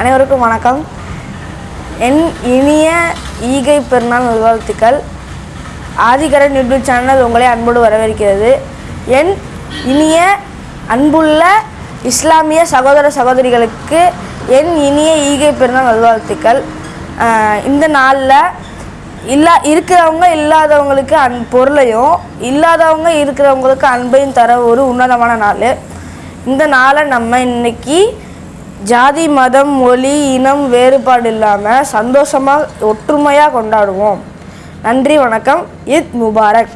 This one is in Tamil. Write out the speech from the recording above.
அனைவருக்கும் வணக்கம். என் இனிய ஈகை பெருநாள் நல்வாழ்த்துக்கள். ஆதிகரன் யூடியூப் சேனல் உங்களை அன்போடு வரவேற்கிறது. என் இனிய அன்புள்ள இஸ்லாமிய சகோதர சகோதரிகளுக்கு என் இனிய ஈகை பெருநாள் நல்வாழ்த்துக்கள். இந்த நாளில் இல்லா இருக்கிறவங்க இல்லாதவங்களுக்கு அன் பொருளையும் இல்லாதவங்க இருக்கிறவங்களுக்கு அன்பையும் தர ஒரு உன்னதமான நாள். இந்த நாளை நம்ம இன்னைக்கு ஜாதி மதம் மொழி இனம் வேறுபாடு இல்லாமல் சந்தோஷமாக ஒற்றுமையாக கொண்டாடுவோம். நன்றி வணக்கம். இத் முபாரக்.